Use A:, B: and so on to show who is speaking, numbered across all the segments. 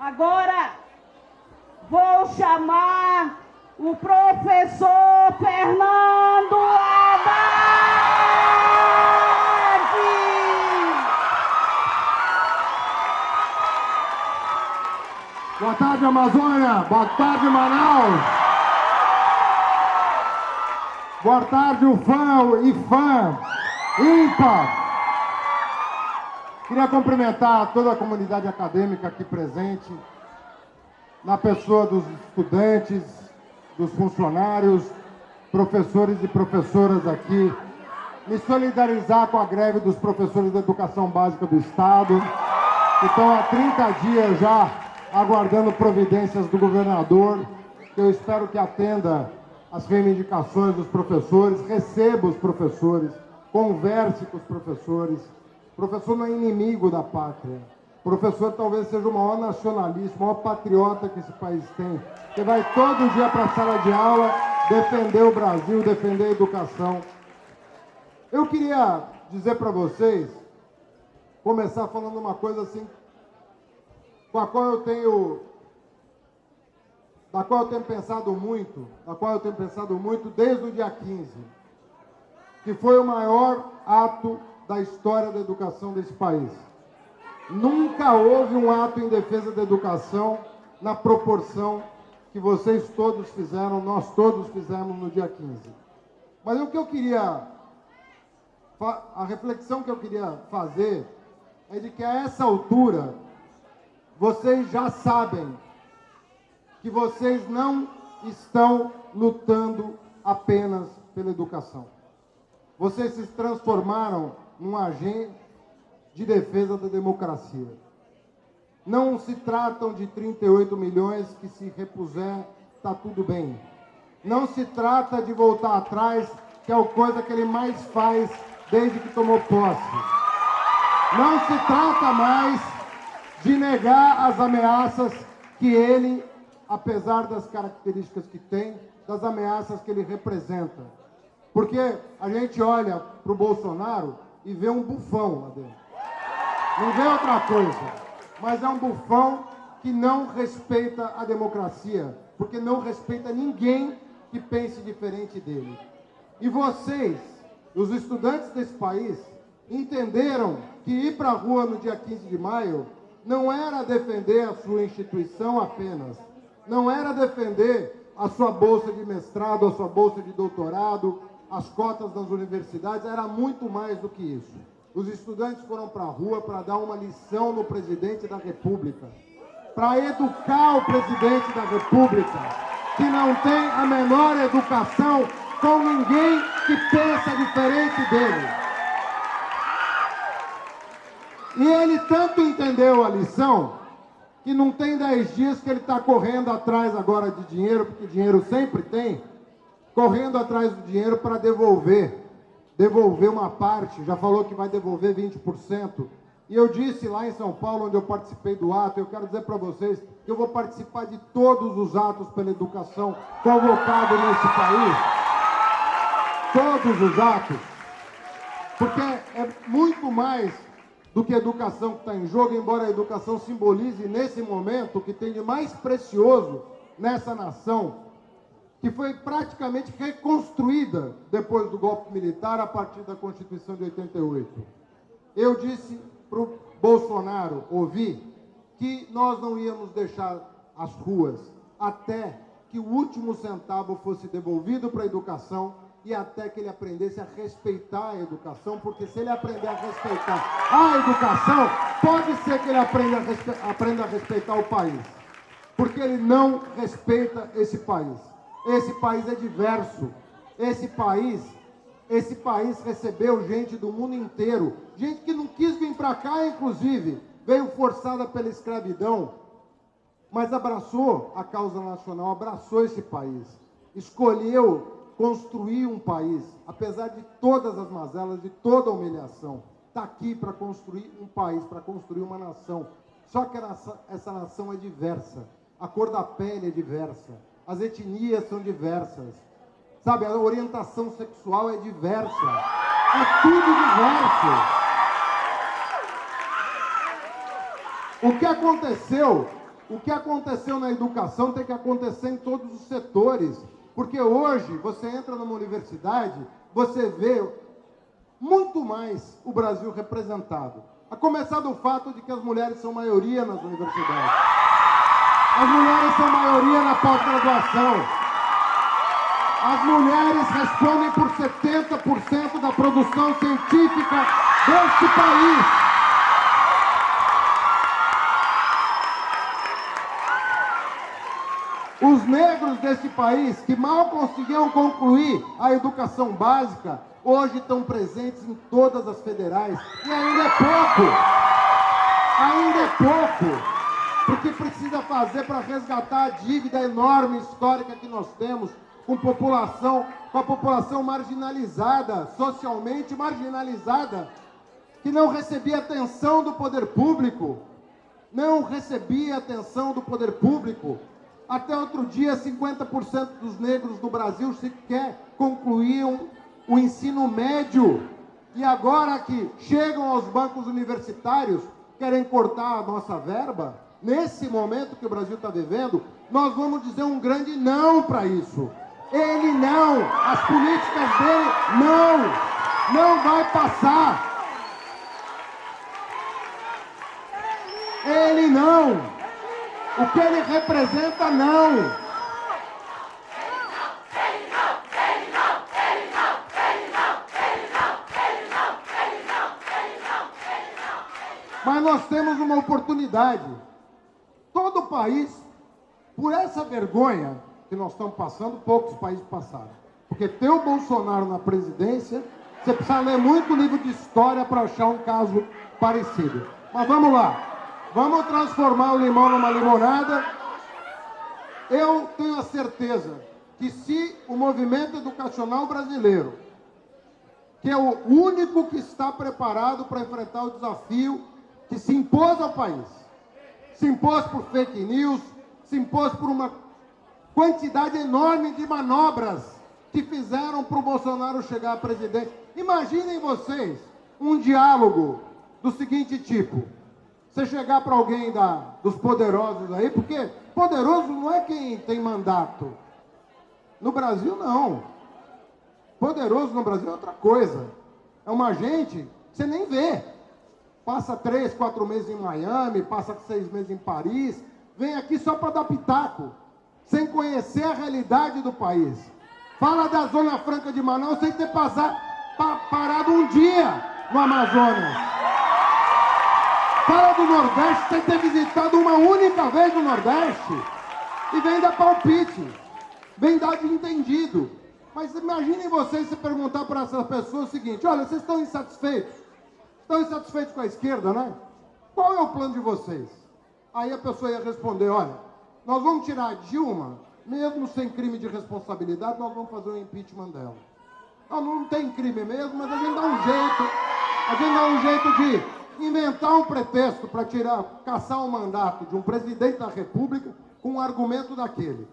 A: Agora vou chamar o professor Fernando Haddad.
B: Boa tarde, Amazônia. Boa tarde, Manaus. Boa tarde, UFAM e fã ímpar. Queria cumprimentar toda a comunidade acadêmica aqui presente, na pessoa dos estudantes, dos funcionários, professores e professoras aqui, me solidarizar com a greve dos professores da educação básica do Estado, que estão há 30 dias já aguardando providências do governador, que eu espero que atenda às reivindicações dos professores, receba os professores, converse com os professores, professor não é inimigo da pátria. professor talvez seja o maior nacionalista, o maior patriota que esse país tem, que vai todo dia para a sala de aula defender o Brasil, defender a educação. Eu queria dizer para vocês, começar falando uma coisa assim, com a qual eu tenho, da qual eu tenho pensado muito, da qual eu tenho pensado muito desde o dia 15, que foi o maior ato da história da educação desse país. Nunca houve um ato em defesa da educação na proporção que vocês todos fizeram, nós todos fizemos no dia 15. Mas o que eu queria, a reflexão que eu queria fazer é de que a essa altura, vocês já sabem que vocês não estão lutando apenas pela educação. Vocês se transformaram num agente de defesa da democracia. Não se tratam de 38 milhões que se repuser, está tudo bem. Não se trata de voltar atrás, que é a coisa que ele mais faz desde que tomou posse. Não se trata mais de negar as ameaças que ele, apesar das características que tem, das ameaças que ele representa. Porque a gente olha para o Bolsonaro e vê um bufão lá dentro. Não vê outra coisa, mas é um bufão que não respeita a democracia, porque não respeita ninguém que pense diferente dele. E vocês, os estudantes desse país, entenderam que ir para a rua no dia 15 de maio não era defender a sua instituição apenas, não era defender a sua bolsa de mestrado, a sua bolsa de doutorado, as cotas das universidades, era muito mais do que isso. Os estudantes foram para a rua para dar uma lição no presidente da República, para educar o presidente da República, que não tem a menor educação com ninguém que pensa diferente dele. E ele tanto entendeu a lição que não tem dez dias que ele está correndo atrás agora de dinheiro, porque dinheiro sempre tem, correndo atrás do dinheiro para devolver, devolver uma parte, já falou que vai devolver 20%. E eu disse lá em São Paulo, onde eu participei do ato, eu quero dizer para vocês que eu vou participar de todos os atos pela educação convocados nesse país. Todos os atos. Porque é muito mais do que educação que está em jogo, embora a educação simbolize nesse momento o que tem de mais precioso nessa nação, que foi praticamente reconstruída depois do golpe militar a partir da Constituição de 88. Eu disse para o Bolsonaro, ouvi, que nós não íamos deixar as ruas até que o último centavo fosse devolvido para a educação e até que ele aprendesse a respeitar a educação, porque se ele aprender a respeitar a educação, pode ser que ele aprenda a, aprenda a respeitar o país, porque ele não respeita esse país. Esse país é diverso. Esse país, esse país recebeu gente do mundo inteiro, gente que não quis vir para cá, inclusive, veio forçada pela escravidão, mas abraçou a causa nacional, abraçou esse país, escolheu construir um país, apesar de todas as mazelas, de toda a humilhação, está aqui para construir um país, para construir uma nação. Só que essa, essa nação é diversa, a cor da pele é diversa, as etnias são diversas. Sabe, a orientação sexual é diversa. É tudo diverso. O que aconteceu O que aconteceu na educação tem que acontecer em todos os setores. Porque hoje, você entra numa universidade, você vê muito mais o Brasil representado. A começar do fato de que as mulheres são maioria nas universidades. As mulheres são maioria na pós-graduação. As mulheres respondem por 70% da produção científica deste país. Os negros desse país, que mal conseguiam concluir a educação básica, hoje estão presentes em todas as federais. E ainda é pouco. Ainda é pouco. Porque precisa fazer para resgatar a dívida enorme histórica que nós temos com população, com a população marginalizada, socialmente marginalizada, que não recebia atenção do poder público, não recebia atenção do poder público, até outro dia, 50% dos negros do Brasil sequer concluíam o ensino médio. E agora que chegam aos bancos universitários, querem cortar a nossa verba, nesse momento que o Brasil está vivendo, nós vamos dizer um grande não para isso. Ele não, as políticas dele não, não vai passar. Ele não. O que ele representa, não. Mas nós temos uma oportunidade. Todo o país, por essa vergonha que nós estamos passando, poucos países passaram. Porque ter o Bolsonaro na presidência, você precisa ler muito livro de história para achar um caso parecido. Mas vamos lá. Vamos transformar o limão numa limonada. Eu tenho a certeza que se o movimento educacional brasileiro, que é o único que está preparado para enfrentar o desafio que se impôs ao país, se impôs por fake news, se impôs por uma quantidade enorme de manobras que fizeram para o Bolsonaro chegar à presidência. Imaginem vocês um diálogo do seguinte tipo. Você chegar para alguém da, dos poderosos aí, porque poderoso não é quem tem mandato. No Brasil, não. Poderoso no Brasil é outra coisa. É uma gente que você nem vê. Passa três, quatro meses em Miami, passa seis meses em Paris, vem aqui só para dar pitaco, sem conhecer a realidade do país. Fala da Zona Franca de Manaus sem ter passado, parado um dia no Amazonas. Fala do Nordeste sem ter visitado uma única vez o Nordeste. E vem dar palpite. Vem dar de entendido. Mas imaginem vocês se perguntar para essas pessoas o seguinte: olha, vocês estão insatisfeitos? Estão insatisfeitos com a esquerda, né? Qual é o plano de vocês? Aí a pessoa ia responder: olha, nós vamos tirar a Dilma, mesmo sem crime de responsabilidade, nós vamos fazer o impeachment dela. Não, não tem crime mesmo, mas a gente dá um jeito, a gente dá um jeito de inventar um pretexto para tirar, caçar um mandato de um presidente da República com um argumento daquele.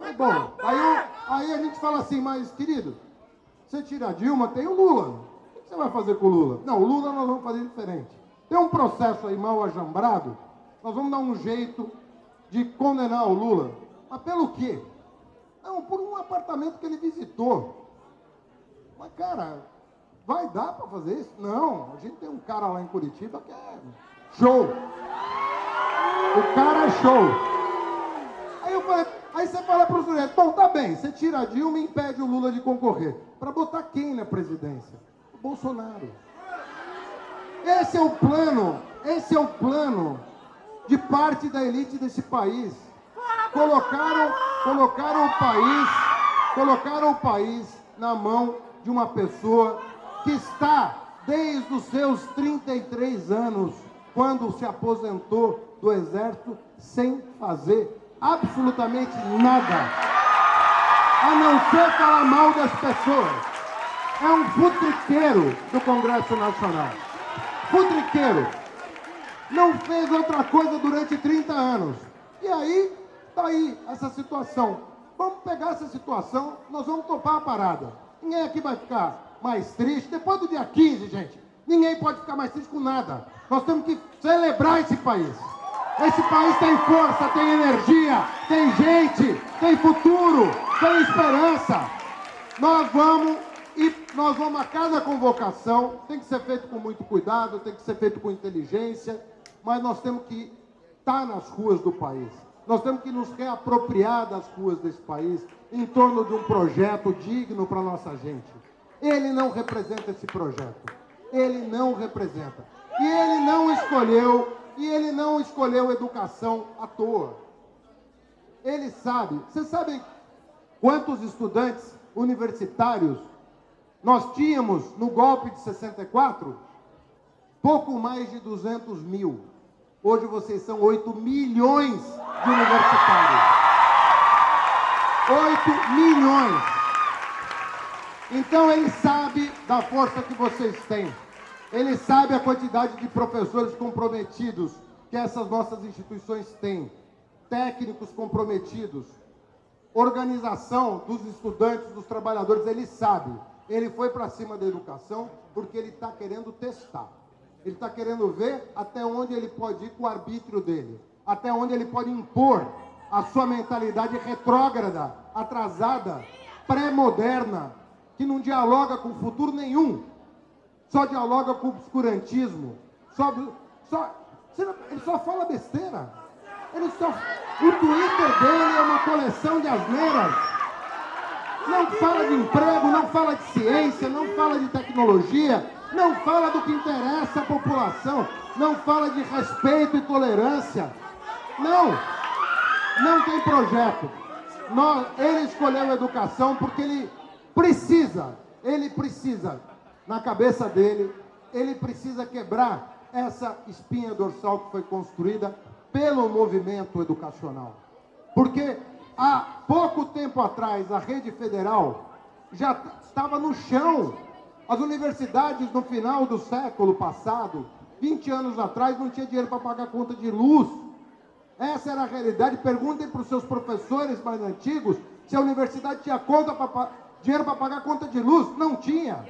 B: É bom, aí, aí a gente fala assim, mas querido, você tira a Dilma, tem o Lula. Você vai fazer com o Lula? Não, o Lula nós vamos fazer diferente. Tem um processo aí mal ajambrado, nós vamos dar um jeito de condenar o Lula. Mas pelo quê? Não, por um apartamento que ele visitou. Mas, cara, Vai dar para fazer isso? Não, a gente tem um cara lá em Curitiba que é show. O cara é show. Aí, eu falei, aí você fala para o sujeito, bom, tá bem, você tira a Dilma e impede o Lula de concorrer. Para botar quem na presidência? Bolsonaro. Esse é o plano, esse é o plano de parte da elite desse país. Colocaram, colocaram o país, colocaram o país na mão de uma pessoa que está desde os seus 33 anos, quando se aposentou do exército, sem fazer absolutamente nada, a não ser falar mal das pessoas. É um futriqueiro do Congresso Nacional. Futriqueiro. Não fez outra coisa durante 30 anos. E aí, tá aí essa situação. Vamos pegar essa situação, nós vamos topar a parada. Ninguém aqui vai ficar mais triste. Depois do dia 15, gente, ninguém pode ficar mais triste com nada. Nós temos que celebrar esse país. Esse país tem força, tem energia, tem gente, tem futuro, tem esperança. Nós vamos nós vamos a cada convocação, tem que ser feito com muito cuidado, tem que ser feito com inteligência, mas nós temos que estar nas ruas do país. Nós temos que nos reapropriar das ruas desse país em torno de um projeto digno para a nossa gente. Ele não representa esse projeto. Ele não representa. E ele não escolheu e ele não escolheu educação à toa. Ele sabe. Vocês sabem quantos estudantes universitários nós tínhamos no golpe de 64? Pouco mais de 200 mil. Hoje vocês são 8 milhões de universitários. 8 milhões. Então ele sabe da força que vocês têm. Ele sabe a quantidade de professores comprometidos que essas nossas instituições têm, técnicos comprometidos, organização dos estudantes, dos trabalhadores, ele sabe. Ele foi para cima da educação porque ele está querendo testar. Ele está querendo ver até onde ele pode ir com o arbítrio dele, até onde ele pode impor a sua mentalidade retrógrada, atrasada, pré-moderna, que não dialoga com futuro nenhum só dialoga com o obscurantismo, só, só, ele só fala besteira. Ele só, o Twitter dele é uma coleção de asneiras. Não fala de emprego, não fala de ciência, não fala de tecnologia, não fala do que interessa à população, não fala de respeito e tolerância. Não, não tem projeto. Ele escolheu a educação porque ele precisa, ele precisa na cabeça dele, ele precisa quebrar essa espinha dorsal que foi construída pelo movimento educacional. Porque há pouco tempo atrás a rede federal já estava no chão. As universidades no final do século passado, 20 anos atrás, não tinha dinheiro para pagar conta de luz. Essa era a realidade. Perguntem para os seus professores mais antigos se a universidade tinha conta pra, dinheiro para pagar conta de luz. Não tinha.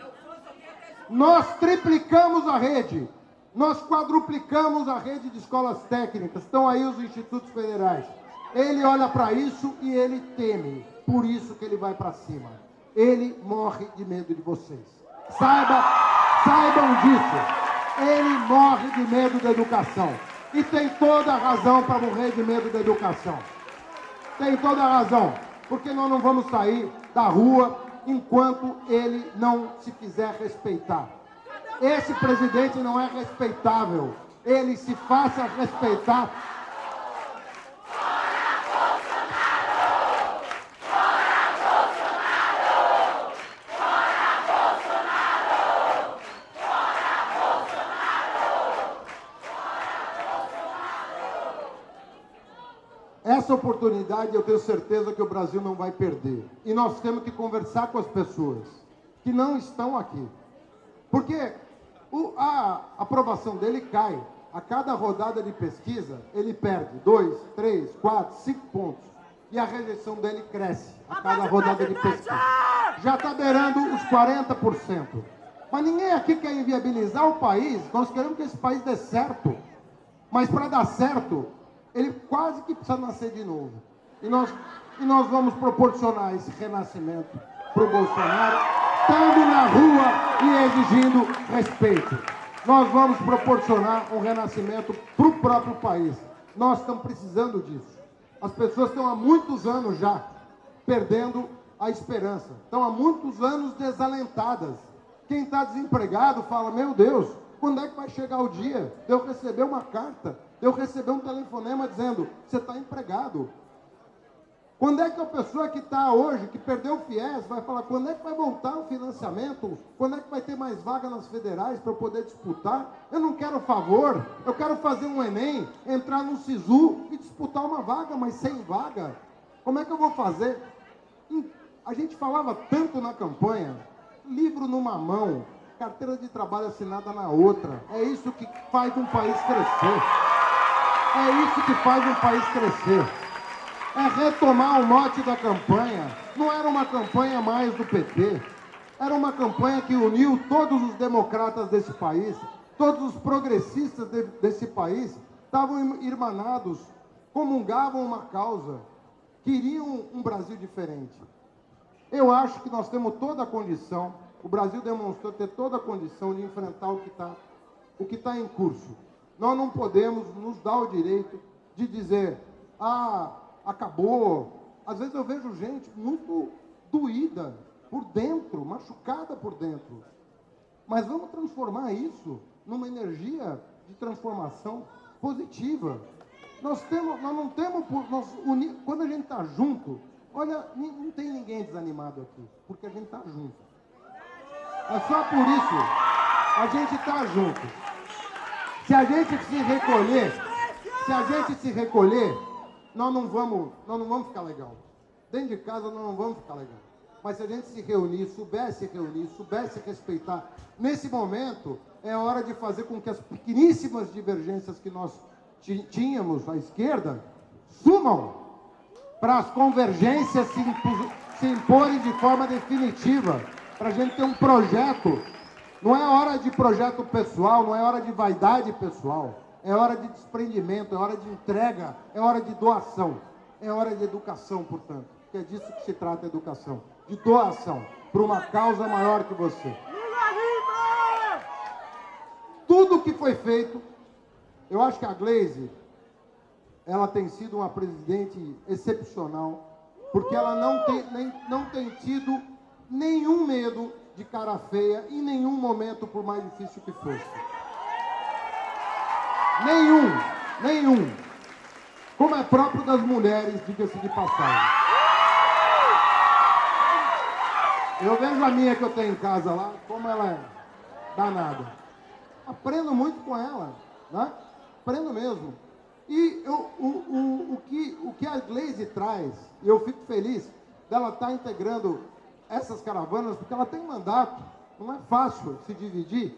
B: Nós triplicamos a rede, nós quadruplicamos a rede de escolas técnicas, estão aí os institutos federais. Ele olha para isso e ele teme, por isso que ele vai para cima. Ele morre de medo de vocês. Saiba, saibam disso. Ele morre de medo da educação. E tem toda a razão para morrer de medo da educação. Tem toda a razão. Porque nós não vamos sair da rua enquanto ele não se fizer respeitar. Esse presidente não é respeitável. Ele se faça respeitar essa oportunidade eu tenho certeza que o Brasil não vai perder. E nós temos que conversar com as pessoas que não estão aqui. Porque o, a aprovação dele cai. A cada rodada de pesquisa, ele perde dois, três, quatro, cinco pontos. E a rejeição dele cresce a cada rodada de pesquisa. Já está beirando os 40%. Mas ninguém aqui quer inviabilizar o país. Nós queremos que esse país dê certo. Mas para dar certo, ele quase que precisa nascer de novo. E nós, e nós vamos proporcionar esse renascimento para o Bolsonaro, estando na rua e exigindo respeito. Nós vamos proporcionar um renascimento para o próprio país. Nós estamos precisando disso. As pessoas estão há muitos anos já perdendo a esperança. Estão há muitos anos desalentadas. Quem está desempregado fala, meu Deus, quando é que vai chegar o dia de eu receber uma carta eu receber um telefonema dizendo: você está empregado. Quando é que a pessoa que está hoje, que perdeu o FIES, vai falar quando é que vai voltar o financiamento? Quando é que vai ter mais vaga nas federais para eu poder disputar? Eu não quero favor, eu quero fazer um Enem, entrar no SISU e disputar uma vaga, mas sem vaga. Como é que eu vou fazer? A gente falava tanto na campanha, livro numa mão, carteira de trabalho assinada na outra. É isso que faz um país crescer. É isso que faz um país crescer. É retomar o mote da campanha. Não era uma campanha mais do PT. Era uma campanha que uniu todos os democratas desse país, todos os progressistas de, desse país, estavam irmanados, comungavam uma causa, queriam um Brasil diferente. Eu acho que nós temos toda a condição, o Brasil demonstrou ter toda a condição de enfrentar o que está o que está em curso. Nós não podemos nos dar o direito de dizer, ah, acabou. Às vezes eu vejo gente muito doída por dentro, machucada por dentro. Mas vamos transformar isso numa energia de transformação positiva. Nós, temos, nós não temos, nós uni, quando a gente está junto, olha, não tem ninguém desanimado aqui, porque a gente está junto. É só por isso a gente está junto. Se a gente se recolher, se a gente se recolher, nós não vamos, nós não vamos ficar legal. Dentro de casa nós não vamos ficar legal. Mas se a gente se reunir, soubesse reunir, soubesse respeitar, nesse momento é hora de fazer com que as pequeníssimas divergências que nós tínhamos à esquerda sumam para as convergências se, se imporem de forma definitiva, para a gente ter um projeto. Não é hora de projeto pessoal, não é hora de vaidade pessoal, é hora de desprendimento, é hora de entrega, é hora de doação, é hora de educação, portanto, que é disso que se trata a educação, de doação para uma causa maior que você. Tudo que foi feito, eu acho que a Glaze, ela tem sido uma presidente excepcional, porque ela não tem, nem, não tem tido nenhum medo de cara feia em nenhum momento, por mais difícil que fosse. Nenhum, nenhum. Como é próprio das mulheres, diga-se de passagem. Eu vejo a minha que eu tenho em casa lá, como ela é danada. Aprendo muito com ela, né? Aprendo mesmo. E eu, o, o, o, que, o que a Glaze traz, e eu fico feliz dela estar tá integrando essas caravanas, porque ela tem mandato, não é fácil se dividir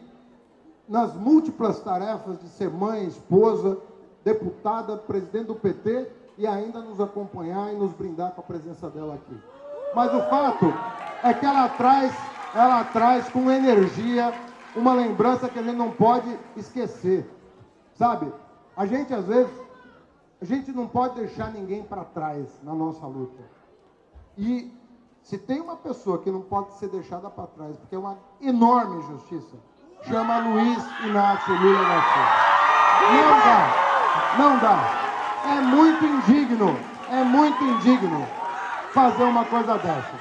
B: nas múltiplas tarefas de ser mãe, esposa, deputada, presidente do PT e ainda nos acompanhar e nos brindar com a presença dela aqui. Mas o fato é que ela traz, ela traz com energia uma lembrança que a gente não pode esquecer. Sabe? A gente às vezes a gente não pode deixar ninguém para trás na nossa luta. E se tem uma pessoa que não pode ser deixada para trás, porque é uma enorme injustiça, chama Luiz Inácio Lula da Silva. Não dá, não dá. É muito indigno, é muito indigno fazer uma coisa dessa.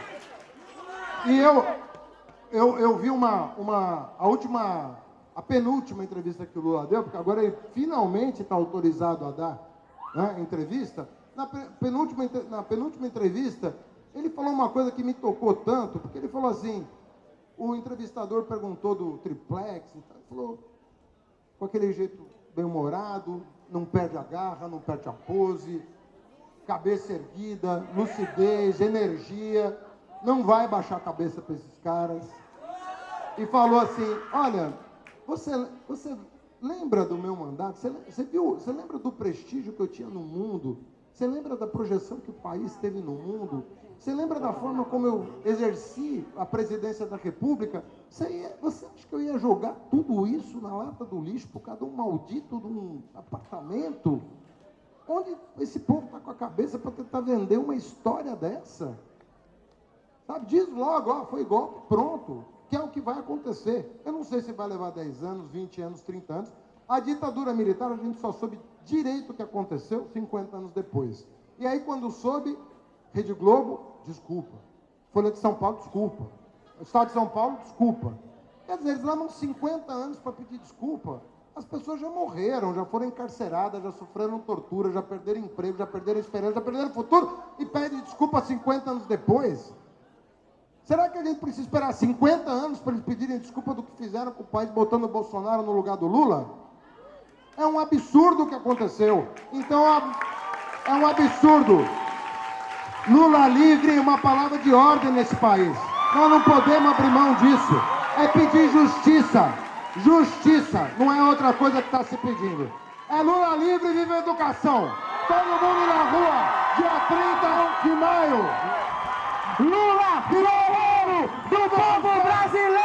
B: E eu, eu, eu vi uma, uma, a última, a penúltima entrevista que o Lula deu, porque agora ele finalmente está autorizado a dar né, entrevista. Na penúltima, na penúltima entrevista, ele falou uma coisa que me tocou tanto, porque ele falou assim, o entrevistador perguntou do triplex, ele falou com aquele jeito bem-humorado, não perde a garra, não perde a pose, cabeça erguida, lucidez, energia, não vai baixar a cabeça para esses caras. E falou assim, olha, você, você lembra do meu mandato? Você, você, viu, você lembra do prestígio que eu tinha no mundo? Você lembra da projeção que o país teve no mundo? Você lembra da forma como eu exerci a presidência da República? Você, ia, você acha que eu ia jogar tudo isso na lata do lixo por causa de um maldito de um apartamento? Onde esse povo está com a cabeça para tentar vender uma história dessa? Sabe, diz logo, ó, foi golpe, pronto, que é o que vai acontecer. Eu não sei se vai levar 10 anos, 20 anos, 30 anos. A ditadura militar, a gente só soube direito o que aconteceu 50 anos depois. E aí, quando soube, Rede Globo, desculpa. Folha de São Paulo, desculpa. Estado de São Paulo, desculpa. Quer dizer, eles levam 50 anos para pedir desculpa. As pessoas já morreram, já foram encarceradas, já sofreram tortura, já perderam emprego, já perderam esperança, já perderam futuro e pedem desculpa 50 anos depois. Será que a gente precisa esperar 50 anos para eles pedirem desculpa do que fizeram com o país botando o Bolsonaro no lugar do Lula? É um absurdo o que aconteceu. Então, é um absurdo. Lula livre é uma palavra de ordem nesse país. Nós não podemos abrir mão disso. É pedir justiça. Justiça. Não é outra coisa que está se pedindo. É Lula livre e viva a educação. Todo mundo na rua, dia 30 de maio. Lula virou ouro do povo brasileiro.